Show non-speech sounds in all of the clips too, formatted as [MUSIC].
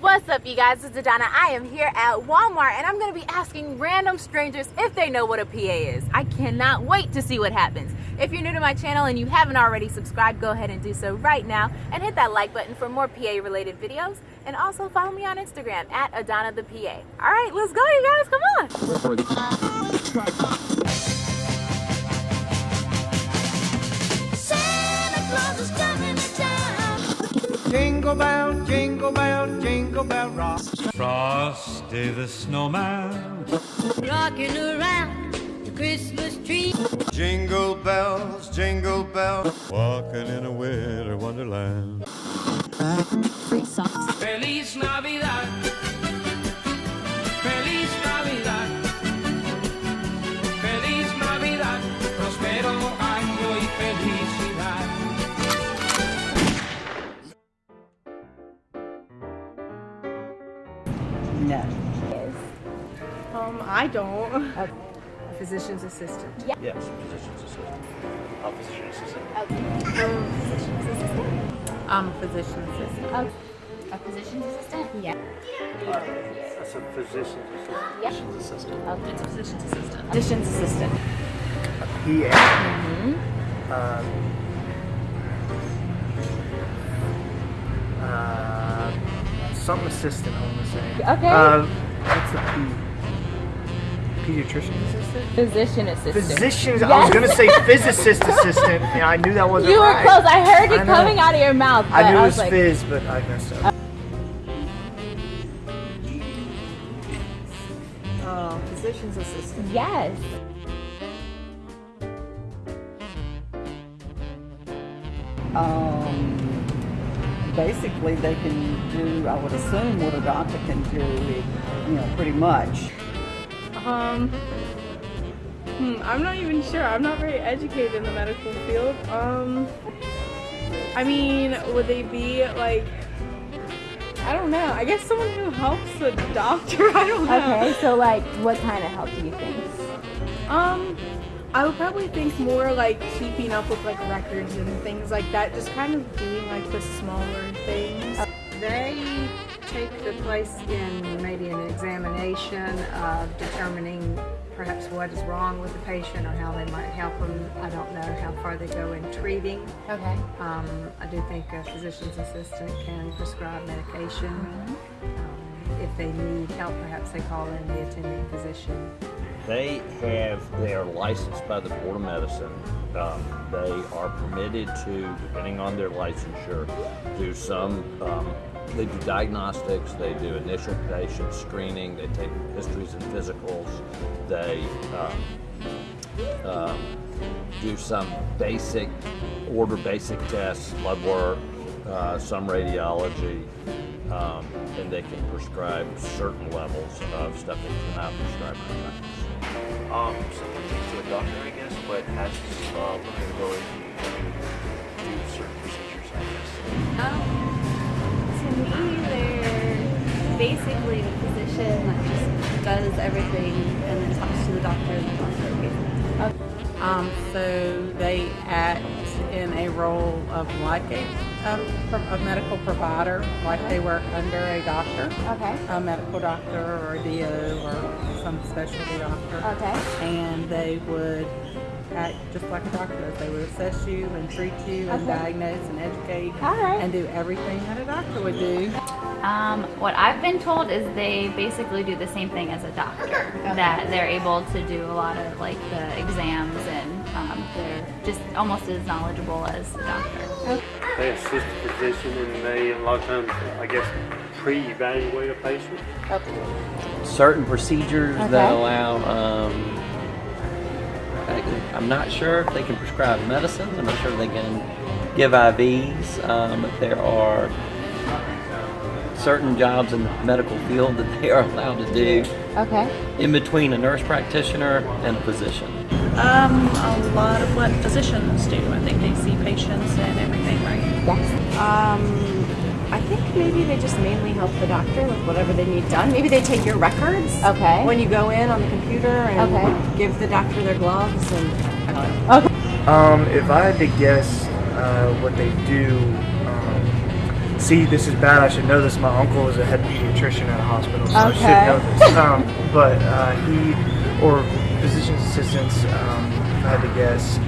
What's up you guys, it's Adana. I am here at Walmart and I'm to be asking random strangers if they know what a PA is. I cannot wait to see what happens. If you're new to my channel and you haven't already subscribed, go ahead and do so right now and hit that like button for more PA related videos and also follow me on Instagram at Adana the PA. Alright, let's go you guys, come on! Jingle bell, jingle bell, jingle bell rock. Frosty the snowman. Rocking around the Christmas tree. Jingle bells, jingle bells. Walking in a winter wonderland. Feliz Navidad. No. Um, I don't. A physician's assistant. Yeah. Yes, physician's assistant. A physician assistant. I'm a physician assistant. A physician's assistant? Yeah. That's a physician's assistant. Yeah. Physician's assistant. It's a physician's assistant. Physician's assistant. PA. Um, uh, some assistant, I want to say. Okay. Um, what's the P? Pediatrician assistant? Physician assistant. Physician. I was gonna say [LAUGHS] physicist assistant, and I knew that wasn't You were right. close. I heard it I coming out of your mouth. I knew it was was like, fizz, but I messed up. Oh, physician's assistant. Yes. Um, basically, they can do, I would assume, what a doctor can do, you know, pretty much. Um, hmm, I'm not even sure. I'm not very educated in the medical field. Um, I mean, would they be like, I don't know. I guess someone who helps a doctor. [LAUGHS] I don't know. Okay, so like, what kind of help do you think? Um, I would probably think more like keeping up with like records and things like that. Just kind of doing like the smaller things. They take the place in maybe an examination of determining perhaps what is wrong with the patient or how they might help them. I don't know how far they go in treating. Okay. Um, I do think a physician's assistant can prescribe medication. Um, if they need help, perhaps they call in the attending physician. They have, they are licensed by the Board of Medicine. Um, they are permitted to, depending on their licensure, do some, um, they do diagnostics, they do initial patient screening, they take histories and physicals, they um, um, do some basic, order basic tests, blood work, uh, some radiology, um, and they can prescribe certain levels of stuff they cannot prescribe practice. Um, someone takes to a doctor, I guess, but has uh, the ability to do certain procedures, I guess. To me, they're basically the physician that just does everything and then talks to the doctor and the doctor gives Um, so they act in a role of like a, um, pro- a medical provider, like they work under a doctor, Okay. a medical doctor or a DO or some specialty doctor. Okay. And they would act just like a doctor does. They would assess you and treat you and Okay. diagnose and educate All right. and do everything that a doctor would do. Um, what I've been told is they basically do the same thing as a doctor. That they're able to do a lot of like the exams and um, they're just almost as knowledgeable as a doctor. They assist the physician and they, a lot of times, I guess, pre-evaluate a patient. certain procedures that allow. Um, I- I'm not sure if they can prescribe medicines. I'm not sure if they can give IVs. Um, but there are certain jobs in the medical field that they are allowed to do Okay. in between a nurse practitioner and a physician. Um, a lot of what physicians do. I think they see patients and everything, right? Yes. Um, I think maybe they just mainly help the doctor with whatever they need done. Maybe they take your records. Okay. When you go in on the computer and Okay. give the doctor their gloves and. Okay. Um, if I had to guess uh, what they do, um, see, this is bad. I should know this. My uncle is a head pediatrician at a hospital, so I should know this. Um, but uh, he or physician's assistants, um, if I had to guess,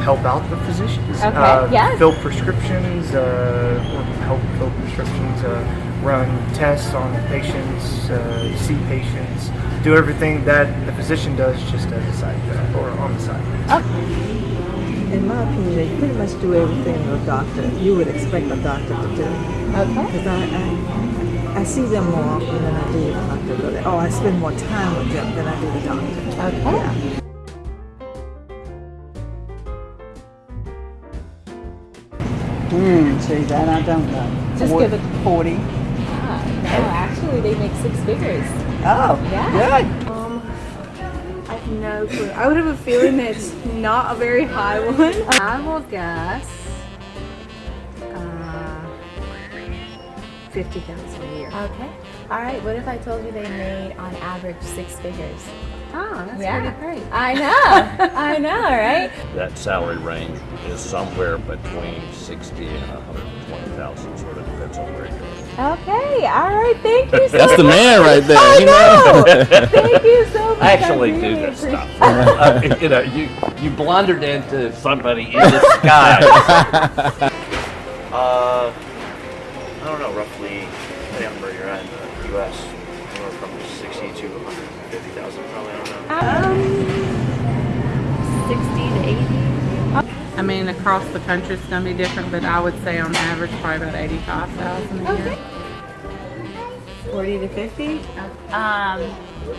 help out the physicians. Okay, Uh, yes. Fill prescriptions, uh, or help fill prescriptions, uh, run tests on patients, uh, see patients, do everything that the physician does just as a side job or on the side. In my opinion, they pretty much do everything a doctor you would expect a doctor to do. Okay. Because I, I, I see them more often than I do the doctor. But, oh, I spend more time with them than I do the doctor. Okay. Yeah. Hmm, see, that I don't know. Just Four- give it- 40. Ah, no, actually, they make six figures. Oh, Yeah. good. Um, I have no clue. I would have a feeling that it's not a very high one. [LAUGHS] I will guess uh, fifty thousand a year. Okay. All right. What if I told you they made on average six figures? Oh, that's Yeah. pretty great. I know. [LAUGHS] I know, right? That salary range is somewhere between 60 and 120,000, sort of depends on where you're. Okay. All right. Thank you so That's the man right there. I you know. know? [LAUGHS] Thank you so much. I actually do really this stuff. appreciate- Uh, you know, you you blundered into somebody in disguise. [LAUGHS] Uh, I don't know, roughly, depending on where you're at in the U.S., anywhere from 60 to 150,000, probably, I don't know. Um, 60 to 80. I mean, across the country it's going to be different, but I would say on average probably about 85,000 a year. 40 to 50? Um,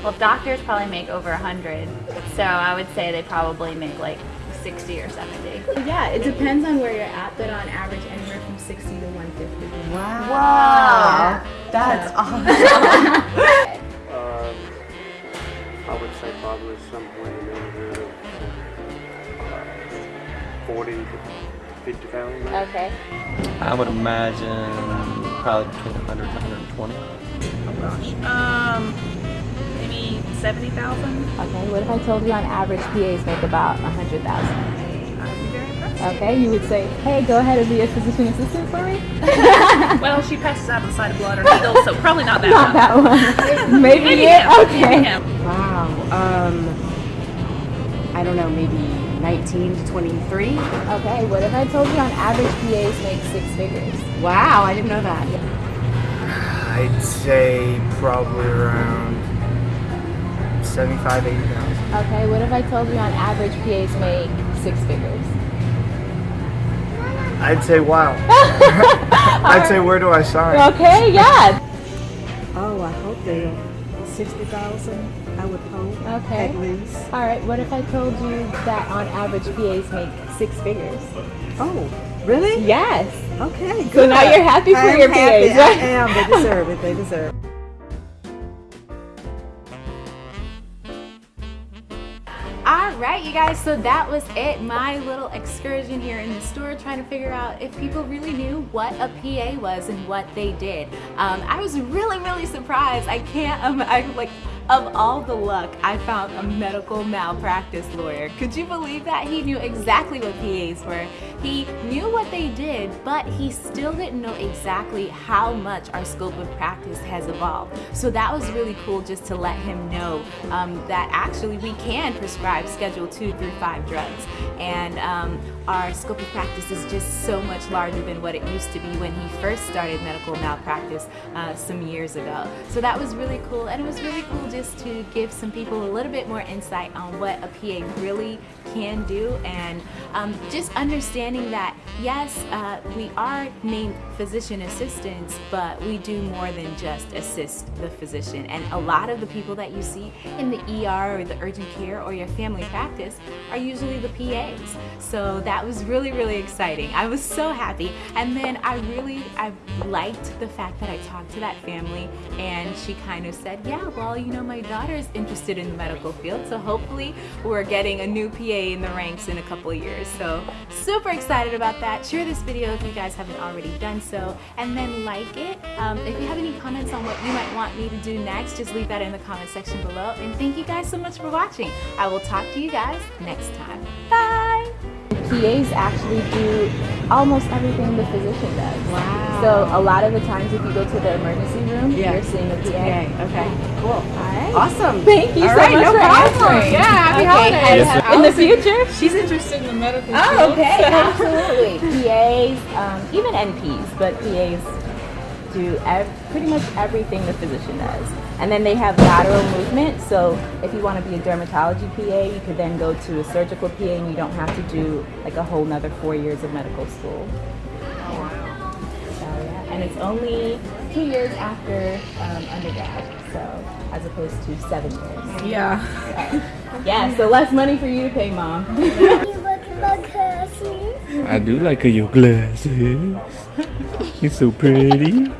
well, doctors probably make over 100. So I would say they probably make like 60 or 70. Yeah, it depends on where you're at, but on average, anywhere from 60 to 150. Wow. Wow. That's Um, [LAUGHS] I would say probably somewhere in the neighborhood of uh, 40 to 50,000. Okay. I would imagine probably between 100 and 120. Oh gosh. Um, maybe 70,000. Okay, what if I told you on average PAs make about 100,000? Okay, you would say, hey, go ahead and be a physician assistant for me? [LAUGHS] well, she passes out the side of blood or needles, so probably not that Not one. that one. [LAUGHS] Maybe, Maybe it? him. Okay. Maybe. Wow. Um, I don't know, maybe 19 to 23. Okay, what if I told you on average PAs make six figures? Wow, I didn't know that. [SIGHS] I'd say probably around 75, 80,000. Okay, what if I told you on average PAs make six figures? I'd say wow. [LAUGHS] I'd say where do I sign? Okay, yeah. Oh, I hope they are 60,000, I would hope. Okay. At least. All right, what if I told you that on average PAs make six figures? Oh, really? Yes. Okay, So good. now you're happy for I'm your happy. PAs, right? I am. They deserve it. They deserve it. Guys, so that was it. My little excursion here in the store trying to figure out if people really knew what a PA was and what they did. Um, I was really, really surprised. I can't, um, I like, of all the luck, I found a medical malpractice lawyer. Could you believe that? He knew exactly what PAs were. He knew what they did, but he still didn't know exactly how much our scope of practice has evolved. So that was really cool just to let him know um, that actually we can prescribe Schedule 2 through 5 drugs. And um, our scope of practice is just so much larger than what it used to be when he first started medical malpractice uh, some years ago. So that was really cool, and it was really cool just to give some people a little bit more insight on what a PA really can do, and um, just understanding that yes, uh, we are named physician assistants, but we do more than just assist the physician. And a lot of the people that you see in the ER or the urgent care or your family practice are usually the PAs. So that was really, really exciting. I was so happy. And then I really, I liked the fact that I talked to that family and she kind of said, yeah, well, you know, my daughter is interested in the medical field. So hopefully we're getting a new PA in the ranks in a couple years. So super excited about that. Share this video if you guys haven't already done so and then like it. Um, if you have any comments on what you might want me to do next, just leave that in the comment section below. And thank you guys so much for watching. I will talk to you guys next time. Bye! PAs actually do almost everything the physician does. Wow. So a lot of the times if you go to the emergency room, Yeah. you're seeing a PA. PA, okay. Cool. All right. Awesome. Thank you All so right, much no for problem. answering. Yeah, happy Okay, holidays. have- In the future? She's interested in the medical Oh, field. okay, so- [LAUGHS] absolutely. PAs, um, even NPs, but PAs do ev- pretty much everything the physician does. And then they have lateral movement. So if you want to be a dermatology PA, you could then go to a surgical PA, and you don't have to do like a whole nother four years of medical school. So yeah, and it's only two years after um, undergrad, so as opposed to seven years. Yeah. So, yeah, so less money for you to pay, mom. [LAUGHS] I do like your glasses. You're so pretty.